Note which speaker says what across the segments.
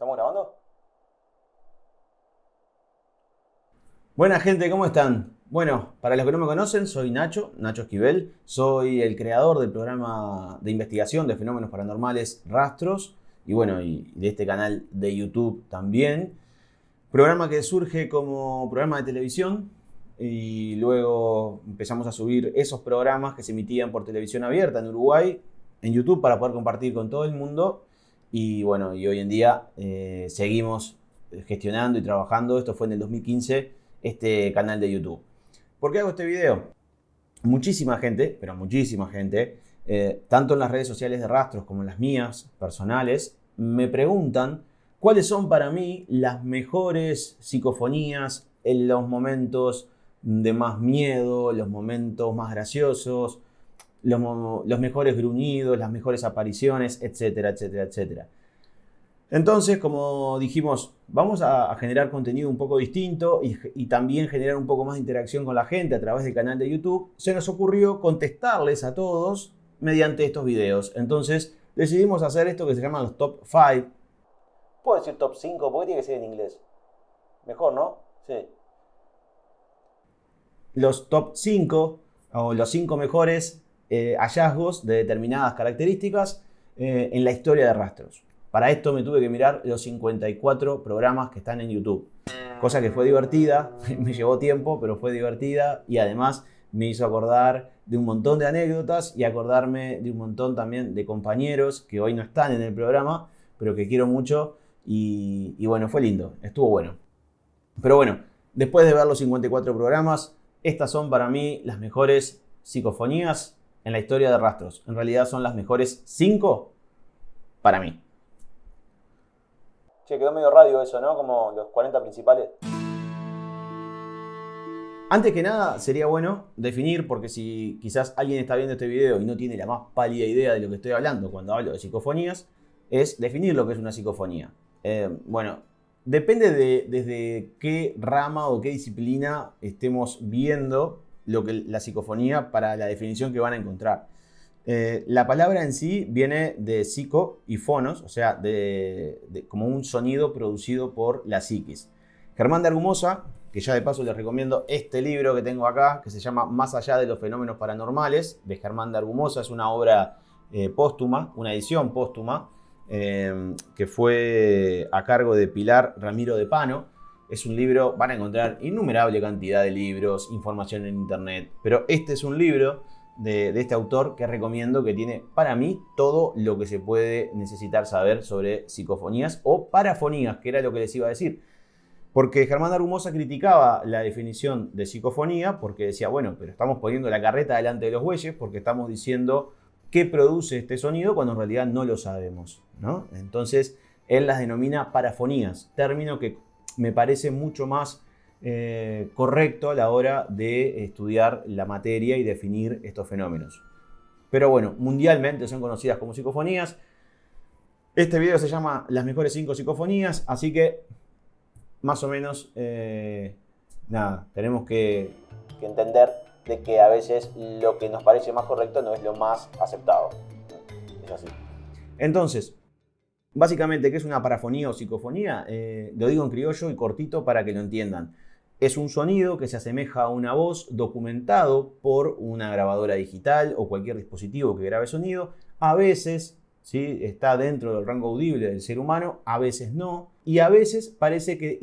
Speaker 1: ¿Estamos grabando? Buena gente, ¿cómo están? Bueno, para los que no me conocen, soy Nacho, Nacho Esquivel. Soy el creador del programa de investigación de fenómenos paranormales Rastros y bueno, y de este canal de YouTube también. Programa que surge como programa de televisión y luego empezamos a subir esos programas que se emitían por televisión abierta en Uruguay, en YouTube para poder compartir con todo el mundo y bueno, y hoy en día eh, seguimos gestionando y trabajando. Esto fue en el 2015, este canal de YouTube. ¿Por qué hago este video? Muchísima gente, pero muchísima gente, eh, tanto en las redes sociales de rastros como en las mías personales, me preguntan cuáles son para mí las mejores psicofonías en los momentos de más miedo, los momentos más graciosos, los, mejores gruñidos, las mejores apariciones, etcétera, etcétera, etcétera. Entonces, como dijimos, vamos a, generar contenido un poco distinto y, y, también generar un poco más de interacción con la gente a través del canal de YouTube. Se nos ocurrió contestarles a todos mediante estos videos. Entonces, decidimos hacer esto que se llama los top 5. ¿Puedo decir top 5? ¿Por qué tiene que ser en inglés? Mejor, ¿no? Sí. Los top 5 o los 5 mejores eh, hallazgos de determinadas características eh, en la historia de rastros. Para esto me tuve que mirar los 54 programas que están en YouTube. Cosa que fue divertida, me llevó tiempo, pero fue divertida y además me hizo acordar de un montón de anécdotas y acordarme de un montón también de compañeros que hoy no están en el programa, pero que quiero mucho y, y bueno, fue lindo, estuvo bueno. Pero bueno, después de ver los 54 programas, estas son para mí las mejores psicofonías en la historia de rastros. En realidad son las mejores 5 para mí. Che, quedó medio radio eso, ¿no? Como los 40 principales. Antes que nada, sería bueno definir, porque si quizás alguien está viendo este video y no tiene la más pálida idea de lo que estoy hablando cuando hablo de psicofonías, es definir lo que es una psicofonía. Eh, bueno, depende de desde qué rama o qué disciplina estemos viendo lo que la psicofonía para la definición que van a encontrar. Eh, la palabra en sí viene de psico y fonos, o sea, de, como un sonido producido por la psiquis. Germán de Argumosa, que ya de paso les recomiendo este libro que tengo acá, que se llama Más allá de los fenómenos paranormales, de Germán de Argumosa, es una obra eh, póstuma, una edición póstuma, eh, que fue a cargo de Pilar Ramiro de Pano, es un libro, van a encontrar innumerable cantidad de libros, información en internet, pero este es un libro de, este autor que recomiendo que tiene para mí todo lo que se puede necesitar saber sobre psicofonías o parafonías, que era lo que les iba a decir. Porque Germán Arumosa criticaba la definición de psicofonía porque decía, bueno, pero estamos poniendo la carreta delante de los bueyes porque estamos diciendo qué produce este sonido cuando en realidad no lo sabemos. ¿no? Entonces, él las denomina parafonías, término que me parece mucho más eh, correcto a la hora de estudiar la materia y definir estos fenómenos. Pero bueno, mundialmente son conocidas como psicofonías. Este video se llama Las mejores 5 psicofonías, así que más o menos, eh, nada, tenemos que, entender de que a veces lo que nos parece más correcto no es lo más aceptado. Es así. Entonces, Básicamente, ¿qué es una parafonía o psicofonía? Eh, lo digo en criollo y cortito para que lo entiendan. Es un sonido que se asemeja a una voz documentado por una grabadora digital o cualquier dispositivo que grabe sonido. A veces ¿sí? está dentro del rango audible del ser humano, a veces no. Y a veces parece que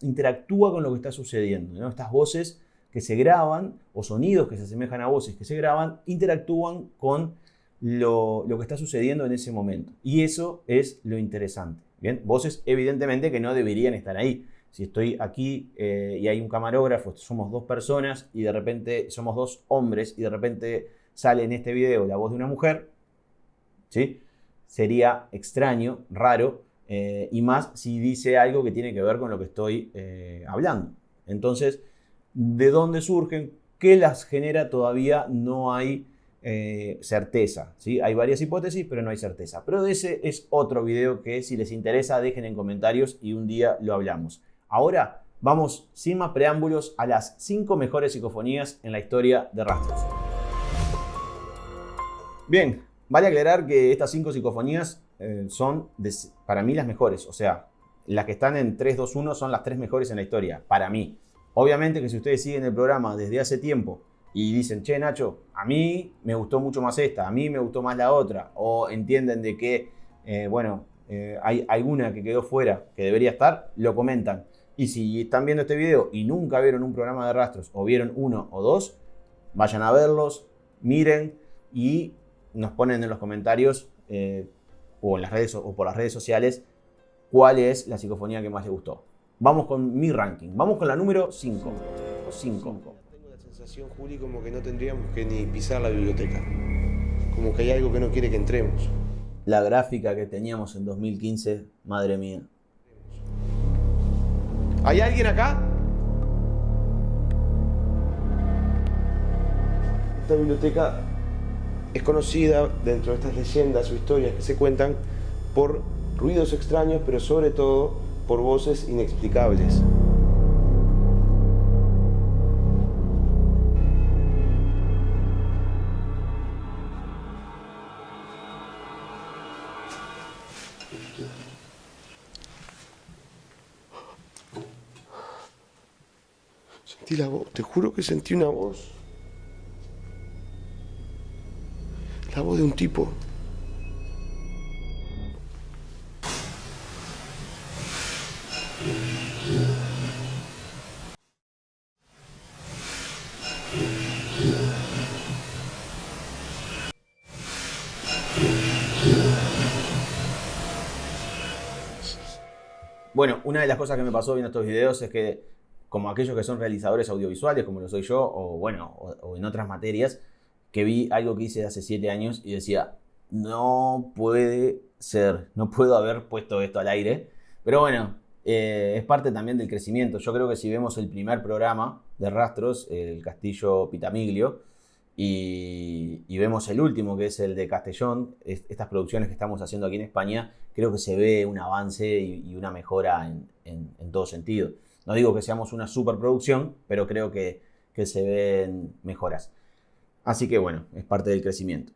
Speaker 1: interactúa con lo que está sucediendo. Estas voces que se graban o sonidos que se asemejan a voces que se graban interactúan con lo, que está sucediendo en ese momento. Y eso es lo interesante. Bien, voces evidentemente que no deberían estar ahí. Si estoy aquí eh, y hay un camarógrafo, somos dos personas y de repente somos dos hombres y de repente sale en este video la voz de una mujer, ¿sí? sería extraño, raro, eh, y más si dice algo que tiene que ver con lo que estoy eh, hablando. Entonces, ¿de dónde surgen? ¿Qué las genera? Todavía no hay eh, certeza. ¿sí? Hay varias hipótesis, pero no hay certeza. Pero ese es otro video que si les interesa dejen en comentarios y un día lo hablamos. Ahora vamos sin más preámbulos a las 5 mejores psicofonías en la historia de Rastros. Bien, vale aclarar que estas 5 psicofonías eh, son, para mí, las mejores. O sea, las que están en 3, 2, 1 son las tres mejores en la historia, para mí. Obviamente que si ustedes siguen el programa desde hace tiempo y dicen, che, Nacho, a mí me gustó mucho más esta, a mí me gustó más la otra, o entienden de que, eh, bueno, eh, hay alguna que quedó fuera que debería estar, lo comentan. Y si están viendo este video y nunca vieron un programa de rastros o vieron uno o dos, vayan a verlos, miren y nos ponen en los comentarios eh, o, en las redes, o por las redes sociales cuál es la psicofonía que más les gustó. Vamos con mi ranking. Vamos con la número 5. 5.
Speaker 2: Sensación, Juli, como que no tendríamos que ni pisar la biblioteca. Como que hay algo que no quiere que entremos.
Speaker 1: La gráfica que teníamos en 2015, madre mía.
Speaker 2: ¿Hay alguien acá? Esta biblioteca es conocida dentro de estas leyendas o historias que se cuentan por ruidos extraños, pero sobre todo por voces inexplicables. La voz, te juro que sentí una voz. La voz de un tipo.
Speaker 1: Bueno, una de las cosas que me pasó viendo estos videos es que, como aquellos que son realizadores audiovisuales, como lo soy yo, o bueno, o, en otras materias, que vi algo que hice hace siete años y decía, no puede ser, no puedo haber puesto esto al aire. Pero bueno, eh, es parte también del crecimiento. Yo creo que si vemos el primer programa de rastros, el Castillo Pitamiglio, y, vemos el último, que es el de Castellón, estas producciones que estamos haciendo aquí en España, creo que se ve un avance y, una mejora en, todo sentido. No digo que seamos una superproducción, pero creo que, que se ven mejoras. Así que bueno, es parte del crecimiento.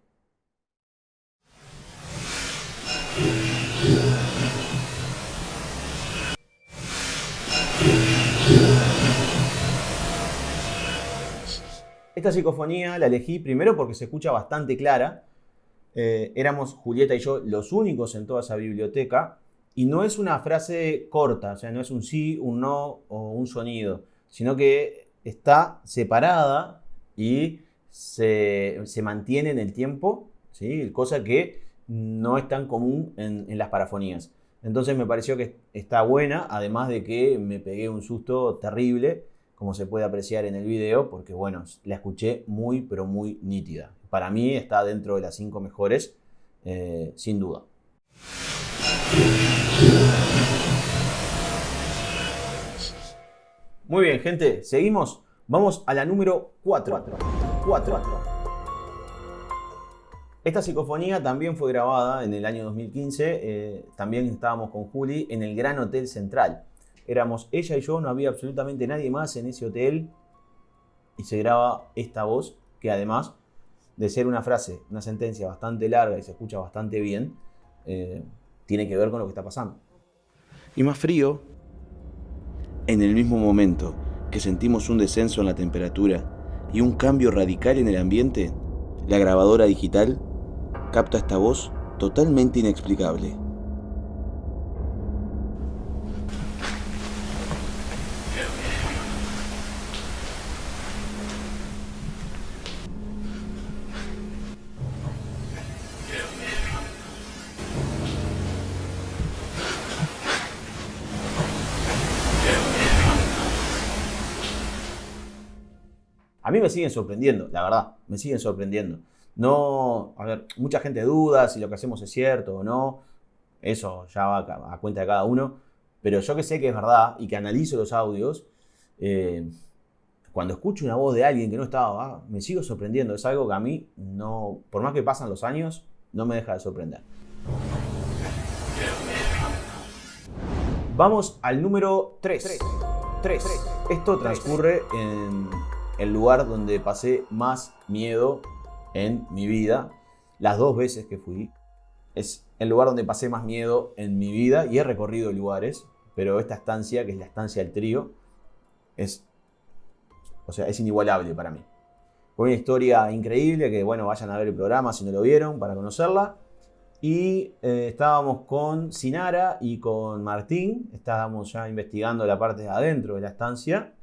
Speaker 1: Esta psicofonía la elegí primero porque se escucha bastante clara. Eh, éramos Julieta y yo los únicos en toda esa biblioteca. Y no es una frase corta, o sea, no es un sí, un no o un sonido, sino que está separada y se, mantiene en el tiempo, ¿sí? cosa que no es tan común en, en las parafonías. Entonces me pareció que está buena, además de que me pegué un susto terrible como se puede apreciar en el video, porque bueno, la escuché muy, pero muy nítida. Para mí está dentro de las cinco mejores, eh, sin duda. Muy bien, gente, seguimos. Vamos a la número 4. 4. Esta psicofonía también fue grabada en el año 2015. Eh, también estábamos con Juli en el Gran Hotel Central. Éramos ella y yo, no había absolutamente nadie más en ese hotel. Y se graba esta voz, que además de ser una frase, una sentencia bastante larga y se escucha bastante bien, eh, tiene que ver con lo que está pasando.
Speaker 2: Y más frío.
Speaker 3: En el mismo momento que sentimos un descenso en la temperatura y un cambio radical en el ambiente, la grabadora digital capta esta voz totalmente inexplicable.
Speaker 1: Mí me siguen sorprendiendo, la verdad, me siguen sorprendiendo. No, a ver, mucha gente duda si lo que hacemos es cierto o no. Eso ya va a, cuenta de cada uno. Pero yo que sé que es verdad y que analizo los audios, eh, cuando escucho una voz de alguien que no estaba, ah, me sigo sorprendiendo. Es algo que a mí, no, por más que pasan los años, no me deja de sorprender. Vamos al número 3. 3. Esto transcurre en el lugar donde pasé más miedo en mi vida, las dos veces que fui. es el lugar donde pasé más miedo en mi vida y he recorrido lugares, pero esta estancia, que es la estancia del trío, es, o sea, es inigualable para mí. Fue una historia increíble, que bueno, vayan a ver el programa si no lo vieron para conocerla. Y eh, estábamos con Sinara y con Martín, estábamos ya investigando la parte de adentro de la estancia.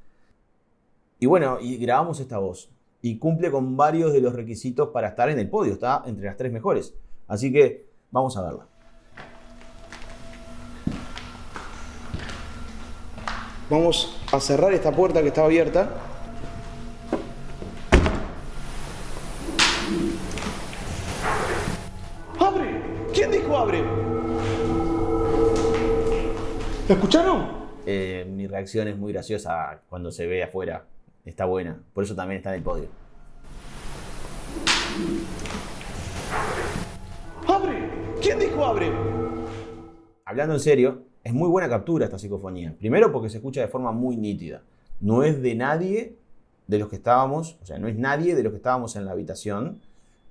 Speaker 1: Y bueno, y grabamos esta voz. Y cumple con varios de los requisitos para estar en el podio, está entre las tres mejores. Así que vamos a verla.
Speaker 2: Vamos a cerrar esta puerta que está abierta. ¡Abre! ¿Quién dijo abre? ¿La escucharon?
Speaker 1: Eh, mi reacción es muy graciosa cuando se ve afuera. Está buena. Por eso también está en el podio.
Speaker 2: ¡Abre! ¿Quién dijo abre?
Speaker 1: Hablando en serio, es muy buena captura esta psicofonía. Primero porque se escucha de forma muy nítida. No es de nadie de los que estábamos, o sea, no es nadie de los que estábamos en la habitación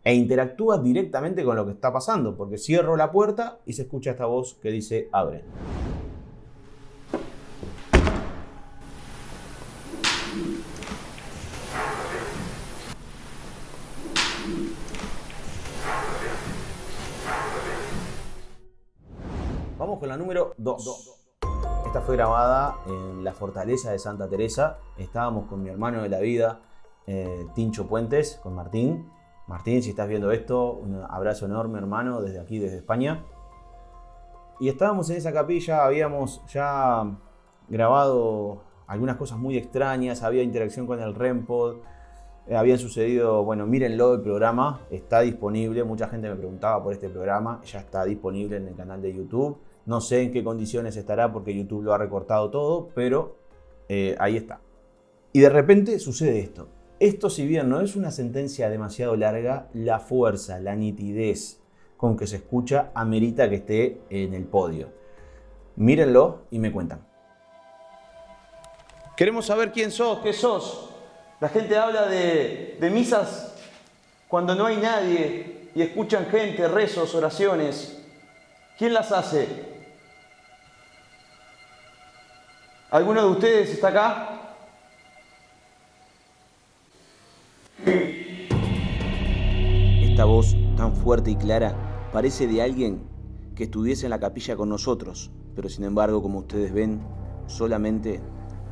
Speaker 1: e interactúa directamente con lo que está pasando, porque cierro la puerta y se escucha esta voz que dice abre. Número 2. Esta fue grabada en la fortaleza de Santa Teresa. Estábamos con mi hermano de la vida, eh, Tincho Puentes, con Martín. Martín, si estás viendo esto, un abrazo enorme, hermano, desde aquí, desde España. Y estábamos en esa capilla, habíamos ya grabado algunas cosas muy extrañas, había interacción con el REMPOD, eh, habían sucedido, bueno, mírenlo el programa, está disponible, mucha gente me preguntaba por este programa, ya está disponible en el canal de YouTube. No sé en qué condiciones estará porque YouTube lo ha recortado todo, pero eh, ahí está. Y de repente sucede esto. Esto si bien no es una sentencia demasiado larga, la fuerza, la nitidez con que se escucha amerita que esté en el podio. Mírenlo y me cuentan.
Speaker 2: Queremos saber quién sos, qué sos. La gente habla de, de misas cuando no hay nadie y escuchan gente, rezos, oraciones. ¿Quién las hace? ¿Alguno de ustedes está acá?
Speaker 3: Esta voz tan fuerte y clara parece de alguien que estuviese en la capilla con nosotros, pero sin embargo, como ustedes ven, solamente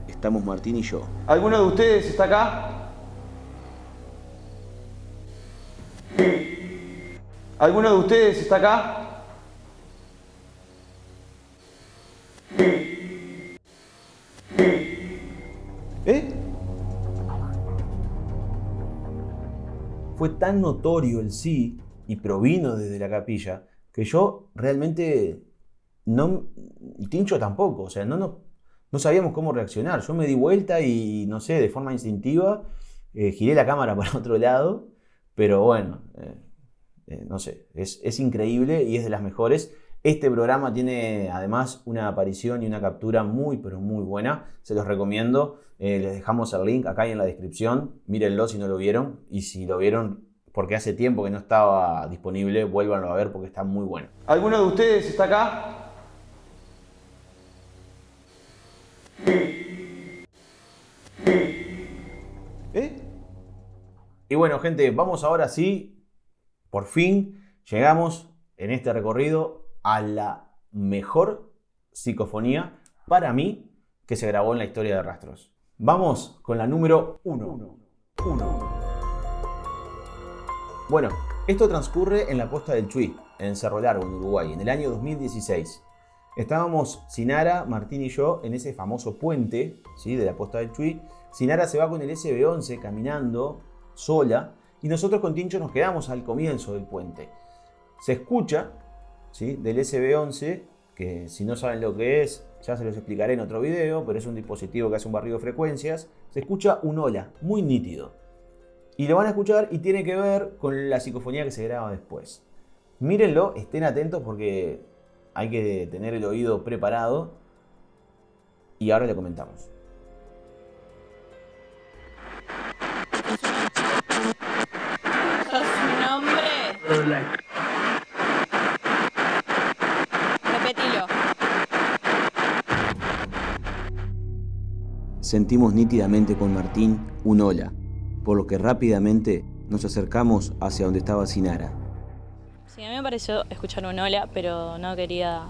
Speaker 3: estamos Martín y yo.
Speaker 2: ¿Alguno de ustedes está acá? ¿Alguno de ustedes está acá?
Speaker 1: Fue tan notorio el sí y provino desde la capilla que yo realmente no, Tincho tampoco, o sea, no, no, no sabíamos cómo reaccionar. Yo me di vuelta y, no sé, de forma instintiva, eh, giré la cámara para otro lado, pero bueno, eh, eh, no sé, es, es increíble y es de las mejores. Este programa tiene además una aparición y una captura muy pero muy buena. Se los recomiendo. Eh, les dejamos el link acá en la descripción. Mírenlo si no lo vieron. Y si lo vieron porque hace tiempo que no estaba disponible, vuélvanlo a ver porque está muy bueno.
Speaker 2: ¿Alguno de ustedes está acá? ¿Eh?
Speaker 1: Y bueno, gente, vamos ahora sí, por fin llegamos en este recorrido a la mejor psicofonía para mí que se grabó en la historia de Rastros. Vamos con la número 1. Bueno, esto transcurre en la costa del Chuy, en Cerro Largo, en Uruguay, en el año 2016. Estábamos Sinara, Martín y yo en ese famoso puente ¿sí? de la costa del Chuy. Sinara se va con el SB11 caminando sola y nosotros con Tincho nos quedamos al comienzo del puente. Se escucha ¿sí? del SB11, que si no saben lo que es, ya se los explicaré en otro video, pero es un dispositivo que hace un barrido de frecuencias. Se escucha un hola, muy nítido. Y lo van a escuchar y tiene que ver con la psicofonía que se graba después. Mírenlo, estén atentos porque hay que tener el oído preparado. Y ahora le comentamos.
Speaker 4: ¿Sos un hombre?
Speaker 3: Sentimos nítidamente con Martín un hola, por lo que rápidamente nos acercamos hacia donde estaba Sinara.
Speaker 4: Sí, a mí me pareció escuchar un hola, pero no quería,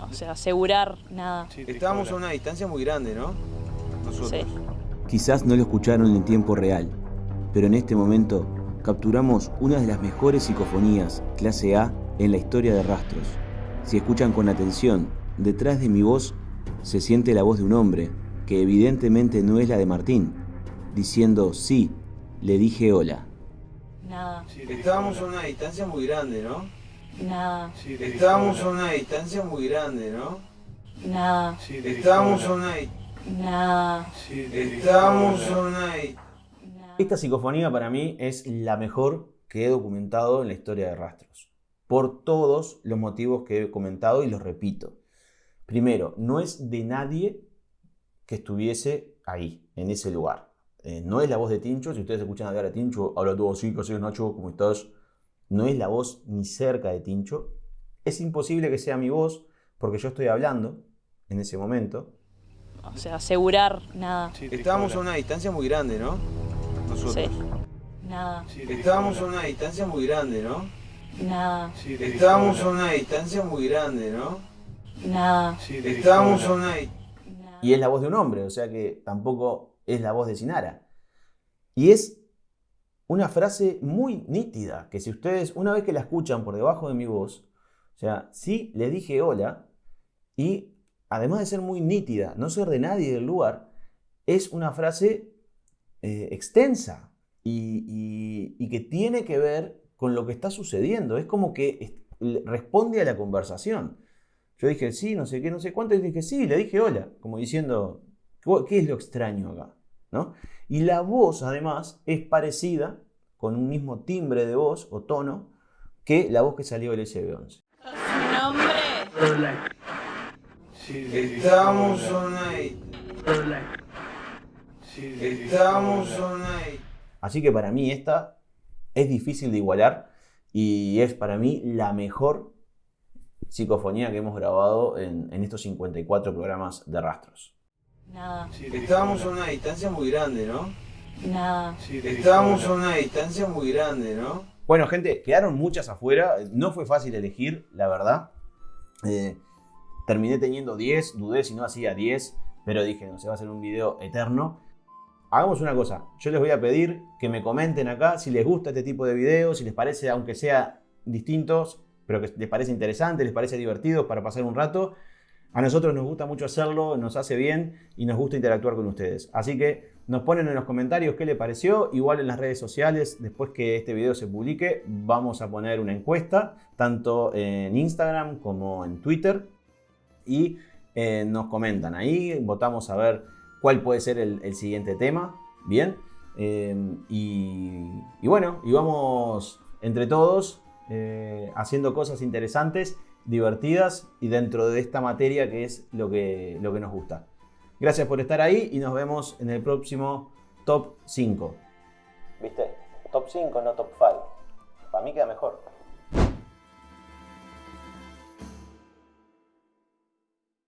Speaker 4: o sea, asegurar nada.
Speaker 3: Estábamos a una distancia muy grande, ¿no? Nosotros.
Speaker 4: Sí.
Speaker 3: Quizás no lo escucharon en tiempo real, pero en este momento capturamos una de las mejores psicofonías clase A en la historia de Rastros. Si escuchan con atención, detrás de mi voz se siente la voz de un hombre, que evidentemente no es la de Martín, diciendo sí, le dije hola.
Speaker 4: Nada,
Speaker 3: Estábamos a una distancia muy grande, ¿no?
Speaker 4: nada,
Speaker 3: Estábamos a una distancia muy grande, ¿no?
Speaker 4: nada,
Speaker 3: Estábamos a una...
Speaker 4: nada,
Speaker 3: Estábamos a una...
Speaker 4: nada.
Speaker 1: Esta psicofonía para mí es la mejor que he documentado en la historia de Rastros. Por todos los motivos que he comentado y los repito. Primero, no es de nadie que estuviese ahí, en ese lugar. Eh, no es la voz de Tincho. Si ustedes escuchan hablar a Tincho, habla todo así, ¿qué Nacho? ¿Cómo estás? No es la voz ni cerca de Tincho. Es imposible que sea mi voz porque yo estoy hablando en ese momento.
Speaker 4: O sea, asegurar nada.
Speaker 3: Estábamos a una distancia muy grande, ¿no? Nosotros.
Speaker 4: Sí. Nada,
Speaker 3: Estábamos a una distancia muy grande, ¿no?
Speaker 4: nada,
Speaker 3: Estábamos a una distancia muy grande, ¿no?
Speaker 4: nada,
Speaker 3: Estábamos a una...
Speaker 4: nada.
Speaker 1: Y es la voz de un hombre, o sea que tampoco es la voz de Sinara. Y es una frase muy nítida, que si ustedes una vez que la escuchan por debajo de mi voz, o sea, sí le dije hola, y además de ser muy nítida, no ser de nadie del lugar, es una frase eh, extensa y, y- que tiene que ver con lo que está sucediendo. Es como que responde a la conversación. Yo dije, sí, no sé qué, no sé cuánto, y dije, sí, le dije hola, como diciendo, "¿Qué- ¿qué es lo extraño acá? ¿No? Y la voz, además, es parecida, con un mismo timbre de voz o tono, que la voz que salió del SB11.
Speaker 4: ¿Su nombre?
Speaker 3: Estábamos a una... Estábamos a una...
Speaker 1: Así que para mí esta es difícil de igualar y es para mí la mejor psicofonía que hemos grabado en, en estos 54 programas de rastros.
Speaker 4: Nada,
Speaker 3: Estábamos a una distancia muy grande, ¿no?
Speaker 4: nada.
Speaker 3: Estábamos a una distancia muy grande, ¿no?
Speaker 1: Bueno, gente, quedaron muchas afuera. No fue fácil elegir, la verdad. Eh, terminé teniendo 10, dudé si no hacía 10, pero dije, no se va a hacer un video eterno. Hagamos una cosa, yo les voy a pedir que me comenten acá si les gusta este tipo de videos, si les parece, aunque sea distintos, pero que les parece interesante, les parece divertido para pasar un rato. A nosotros nos gusta mucho hacerlo, nos hace bien y nos gusta interactuar con ustedes. Así que nos ponen en los comentarios qué les pareció. Igual en las redes sociales, después que este video se publique, vamos a poner una encuesta, tanto en Instagram como en Twitter. Y eh, nos comentan ahí, votamos a ver cuál puede ser el, siguiente tema. Bien. Eh, y, y bueno, y vamos entre todos eh, haciendo cosas interesantes, divertidas y dentro de esta materia que es lo que, lo que nos gusta. Gracias por estar ahí y nos vemos en el próximo Top 5. ¿Viste? Top 5, no Top 5. Para mí queda mejor.